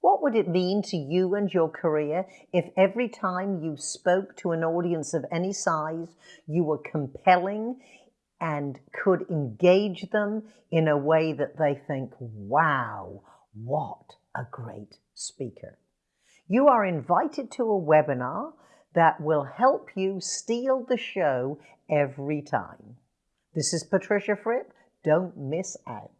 What would it mean to you and your career if every time you spoke to an audience of any size, you were compelling and could engage them in a way that they think, wow, what a great speaker. You are invited to a webinar that will help you steal the show every time. This is Patricia Fripp. Don't miss out.